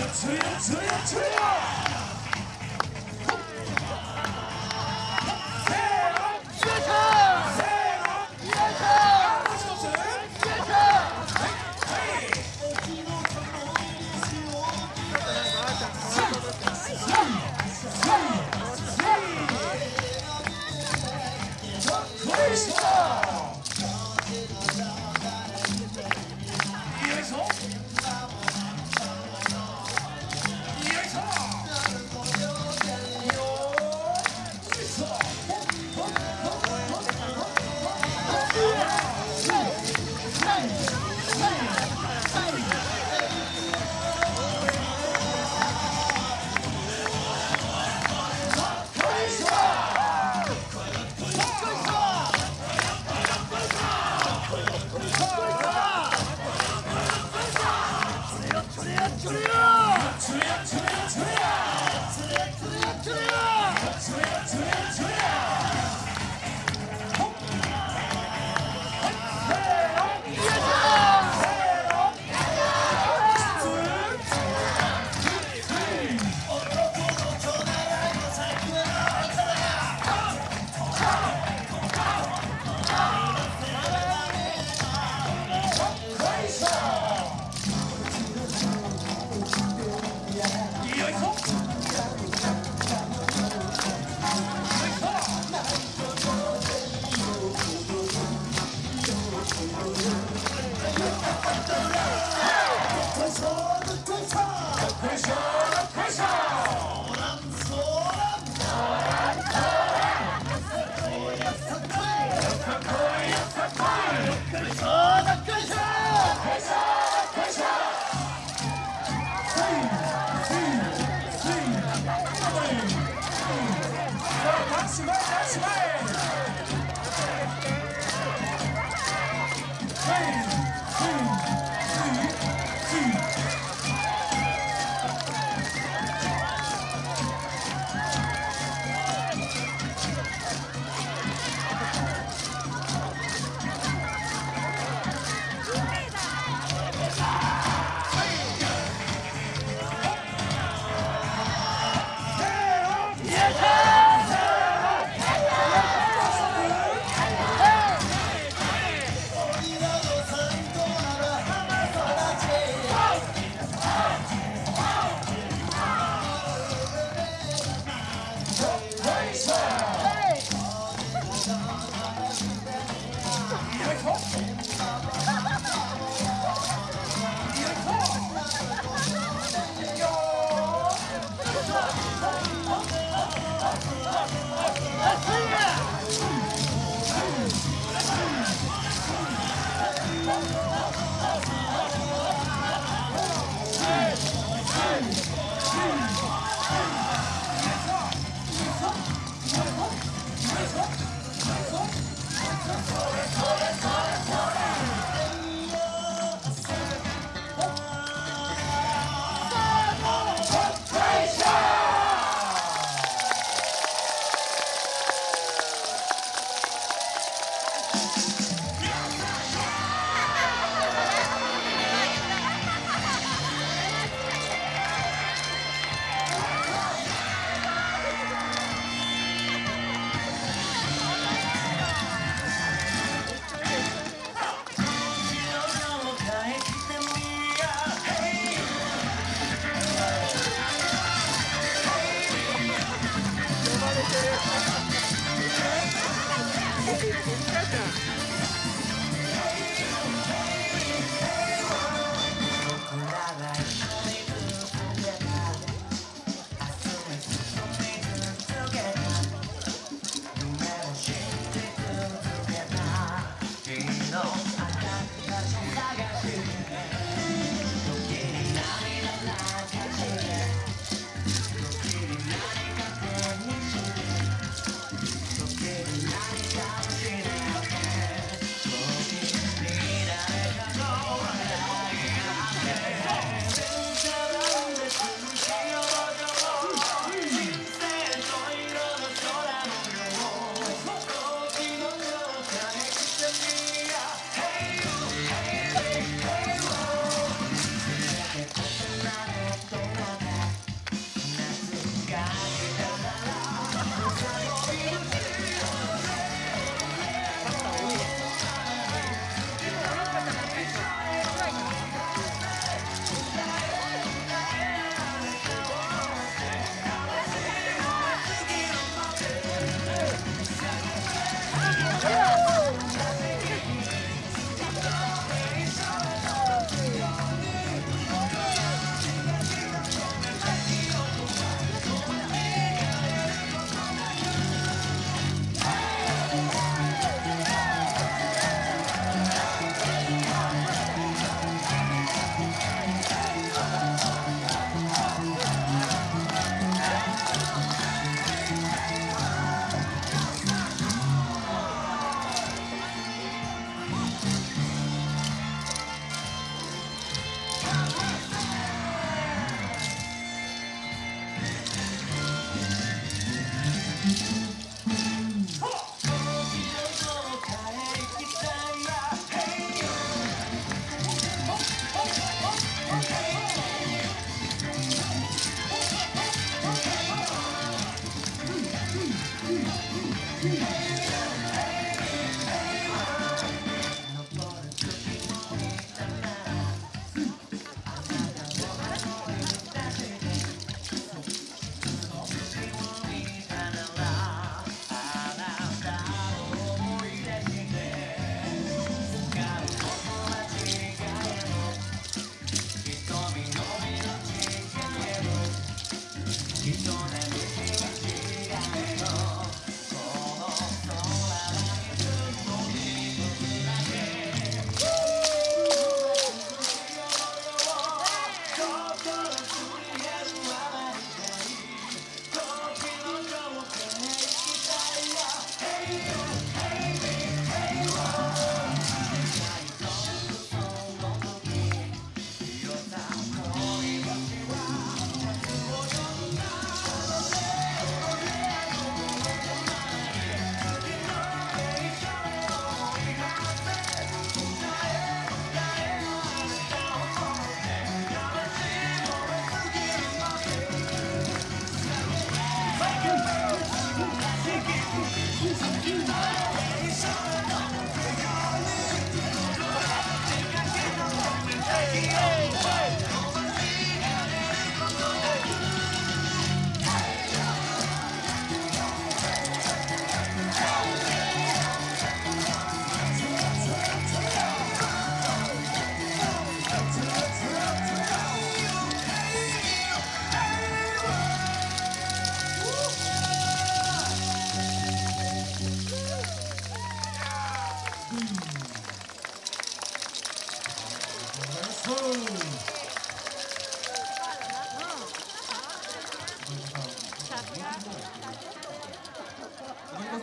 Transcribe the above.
저요 저요 저요